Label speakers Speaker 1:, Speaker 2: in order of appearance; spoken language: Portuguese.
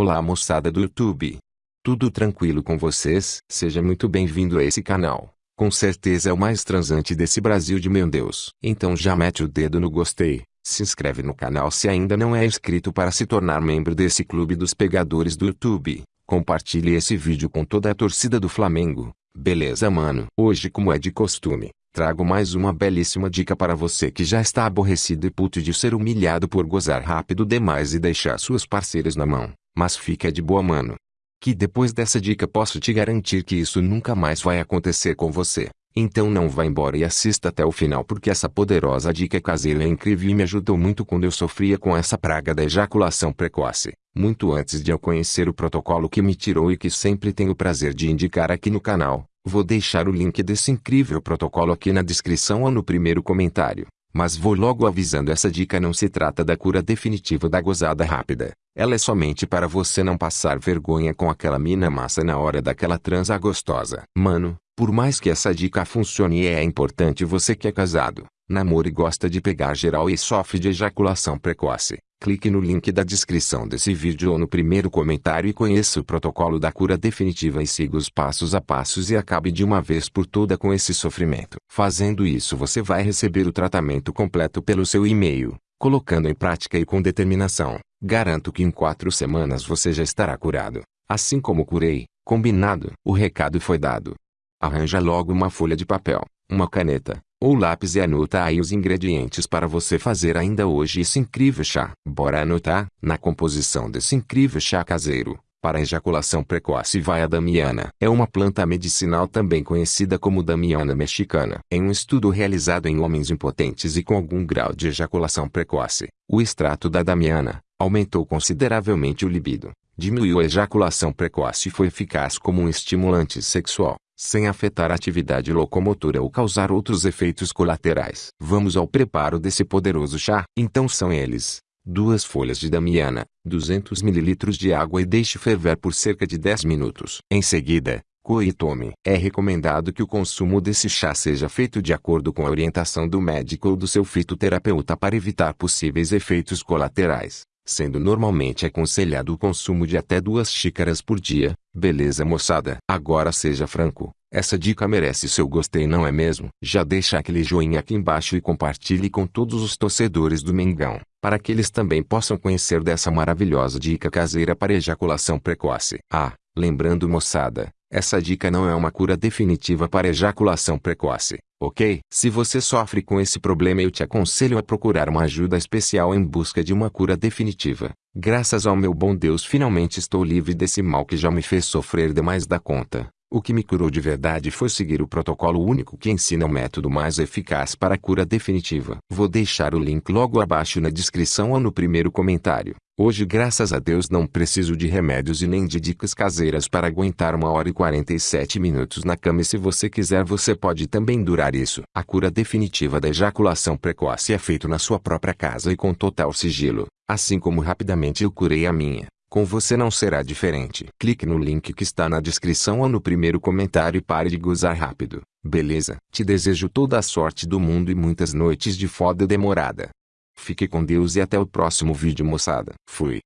Speaker 1: Olá moçada do YouTube. Tudo tranquilo com vocês? Seja muito bem-vindo a esse canal. Com certeza é o mais transante desse Brasil de meu Deus. Então já mete o dedo no gostei, se inscreve no canal se ainda não é inscrito para se tornar membro desse clube dos pegadores do YouTube. Compartilhe esse vídeo com toda a torcida do Flamengo. Beleza mano? Hoje como é de costume, trago mais uma belíssima dica para você que já está aborrecido e puto de ser humilhado por gozar rápido demais e deixar suas parceiras na mão. Mas fica de boa mano. Que depois dessa dica posso te garantir que isso nunca mais vai acontecer com você. Então não vá embora e assista até o final porque essa poderosa dica caseira é incrível e me ajudou muito quando eu sofria com essa praga da ejaculação precoce. Muito antes de eu conhecer o protocolo que me tirou e que sempre tenho o prazer de indicar aqui no canal, vou deixar o link desse incrível protocolo aqui na descrição ou no primeiro comentário. Mas vou logo avisando essa dica não se trata da cura definitiva da gozada rápida. Ela é somente para você não passar vergonha com aquela mina massa na hora daquela transa gostosa. Mano, por mais que essa dica funcione é importante você que é casado, namora e gosta de pegar geral e sofre de ejaculação precoce. Clique no link da descrição desse vídeo ou no primeiro comentário e conheça o protocolo da cura definitiva e siga os passos a passos e acabe de uma vez por toda com esse sofrimento. Fazendo isso você vai receber o tratamento completo pelo seu e-mail, colocando em prática e com determinação. Garanto que em quatro semanas você já estará curado. Assim como curei, combinado. O recado foi dado. Arranja logo uma folha de papel, uma caneta, ou lápis e anota aí os ingredientes para você fazer ainda hoje esse incrível chá. Bora anotar? Na composição desse incrível chá caseiro, para ejaculação precoce vai a damiana. É uma planta medicinal também conhecida como damiana mexicana. Em um estudo realizado em homens impotentes e com algum grau de ejaculação precoce, o extrato da damiana aumentou consideravelmente o libido, diminuiu a ejaculação precoce e foi eficaz como um estimulante sexual sem afetar a atividade locomotora ou causar outros efeitos colaterais. Vamos ao preparo desse poderoso chá. Então são eles: duas folhas de damiana, 200 ml de água e deixe ferver por cerca de 10 minutos. Em seguida, coe e tome. É recomendado que o consumo desse chá seja feito de acordo com a orientação do médico ou do seu fitoterapeuta para evitar possíveis efeitos colaterais sendo normalmente aconselhado o consumo de até duas xícaras por dia. Beleza moçada? Agora seja franco, essa dica merece seu gostei não é mesmo? Já deixa aquele joinha aqui embaixo e compartilhe com todos os torcedores do Mengão, para que eles também possam conhecer dessa maravilhosa dica caseira para ejaculação precoce. Ah, lembrando moçada, essa dica não é uma cura definitiva para ejaculação precoce, ok? Se você sofre com esse problema eu te aconselho a procurar uma ajuda especial em busca de uma cura definitiva. Graças ao meu bom Deus finalmente estou livre desse mal que já me fez sofrer demais da conta. O que me curou de verdade foi seguir o protocolo único que ensina o método mais eficaz para a cura definitiva. Vou deixar o link logo abaixo na descrição ou no primeiro comentário. Hoje graças a Deus não preciso de remédios e nem de dicas caseiras para aguentar uma hora e 47 minutos na cama e se você quiser você pode também durar isso. A cura definitiva da ejaculação precoce é feita na sua própria casa e com total sigilo, assim como rapidamente eu curei a minha. Com você não será diferente. Clique no link que está na descrição ou no primeiro comentário e pare de gozar rápido. Beleza? Te desejo toda a sorte do mundo e muitas noites de foda demorada. Fique com Deus e até o próximo vídeo moçada. Fui.